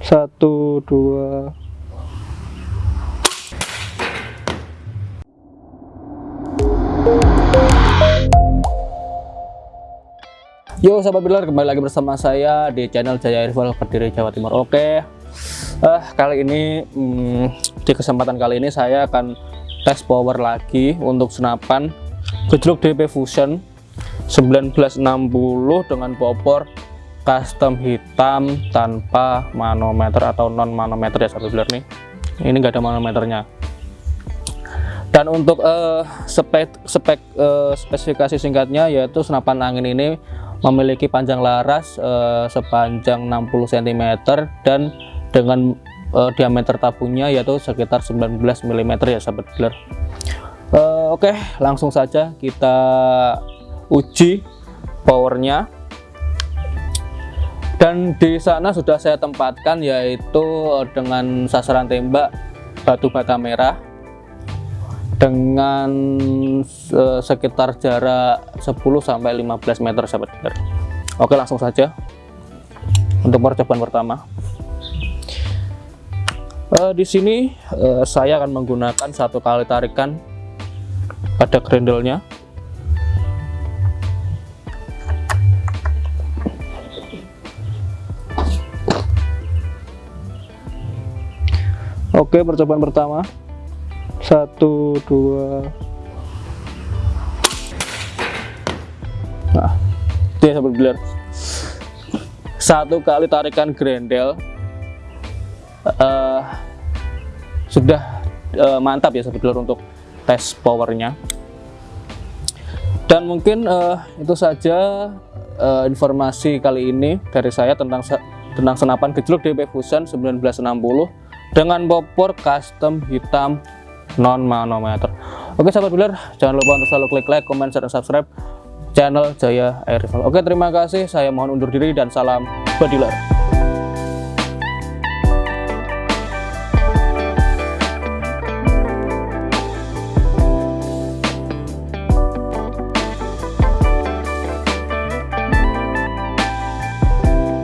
satu dua. Yo sahabat builder kembali lagi bersama saya di channel Jaya Rival Kediri Jawa Timur. Oke. Uh, kali ini hmm, di kesempatan kali ini saya akan tes power lagi untuk senapan gejluk DP Fusion 1960 dengan popor custom hitam tanpa manometer atau non manometer ya sahabat builder nih. Ini enggak ada manometernya. Dan untuk uh, spek spek uh, spesifikasi singkatnya yaitu senapan angin ini memiliki panjang laras uh, sepanjang 60 cm dan dengan uh, diameter tabungnya yaitu sekitar 19 mm ya sahabat dealer uh, oke okay, langsung saja kita uji powernya dan di sana sudah saya tempatkan yaitu dengan sasaran tembak batu bata merah dengan uh, sekitar jarak 10 sampai 15 meter sahabat dealer. Oke, langsung saja untuk percobaan pertama. Uh, di sini uh, saya akan menggunakan satu kali tarikan pada grendelnya. Oke, percobaan pertama. Satu dua. Nah dia beler satu kali tarikan grendel. Uh, sudah uh, mantap ya sahabat untuk tes powernya. Dan mungkin uh, itu saja uh, informasi kali ini dari saya tentang tentang senapan gejluk DP Fusion 1960 dengan popor custom hitam non manometer oke sahabat builder jangan lupa untuk selalu klik like comment share dan subscribe channel Jaya Air Rifle oke terima kasih. Saya mohon undur diri dan salam badiler